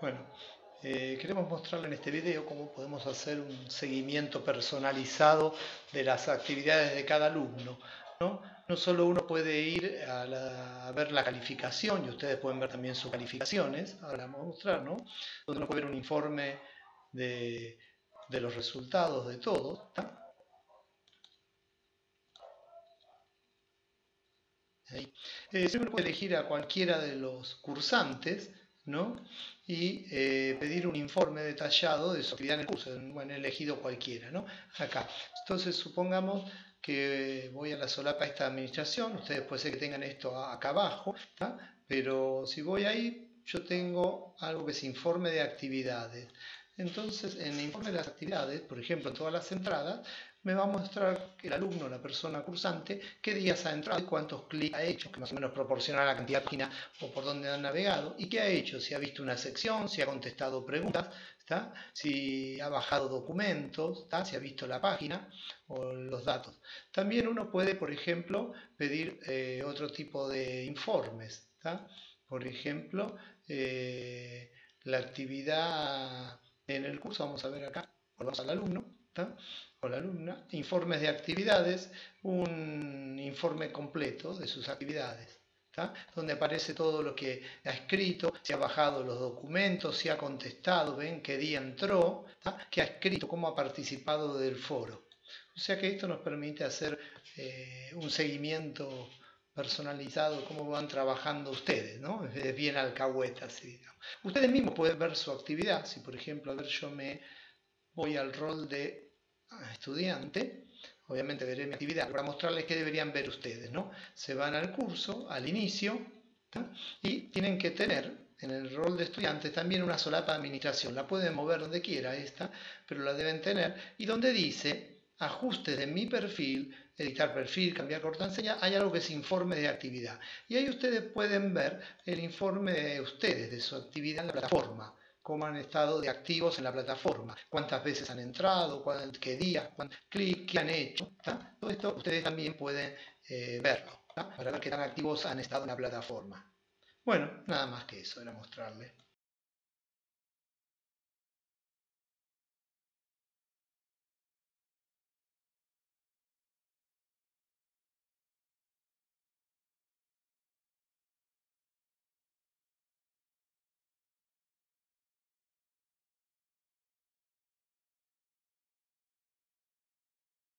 Bueno, eh, queremos mostrarle en este video cómo podemos hacer un seguimiento personalizado de las actividades de cada alumno. No, no solo uno puede ir a, ver la calificación, y ustedes pueden ver también sus calificaciones, ahora vamos a mostrar, ¿no? Donde uno puede ver un informe de, los resultados de todo. Eh, uno puede elegir a cualquiera de los cursantes, ¿no? y eh, pedir un informe detallado de su actividad en el curso, bueno, he elegido cualquiera, ¿no? Acá. Entonces, supongamos que voy a la solapa esta administración, ustedes puede ser que tengan esto acá abajo, pero si voy ahí, yo tengo algo que es informe de actividades. Entonces, en el informe de las actividades, por ejemplo, en todas las entradas, me va a mostrar el alumno, la persona cursante, qué días ha entrado, cuántos clics ha hecho, que más o menos proporciona la cantidad de páginas o por dónde ha navegado, y qué ha hecho, si ha visto una sección, si ha contestado preguntas, si ha bajado documentos, si ha visto la página o los datos. También uno puede, por ejemplo, pedir eh, otro tipo de informes. Por ejemplo, eh, la actividad en el curso, vamos a ver acá, volvamos al alumno, o la alumna, informes de actividades, un informe completo de sus actividades. donde aparece todo lo que ha escrito, si ha bajado los documentos, si ha contestado, ven qué día entró, qué ha escrito, cómo ha participado del foro. O sea que esto nos permite hacer eh, un seguimiento personalizado, cómo van trabajando ustedes, ¿no? Es bien alcahueta, así, Ustedes mismos pueden ver su actividad, si por ejemplo, a ver, yo me voy al rol de estudiante, obviamente veré mi actividad, para mostrarles qué deberían ver ustedes, ¿no? Se van al curso, al inicio, y tienen que tener en el rol de estudiantes también una solapa de administración. La pueden mover donde quiera esta, pero la deben tener. Y donde dice ajustes de mi perfil, editar perfil, cambiar contraseña, hay algo que es informe de actividad. Y ahí ustedes pueden ver el informe de ustedes, de su actividad en la plataforma cómo han estado de activos en la plataforma, cuántas veces han entrado, qué días, clics, qué han hecho. Todo esto ustedes también pueden eh, verlo, para ver qué tan activos han estado en la plataforma. Bueno, nada más que eso, era mostrarles.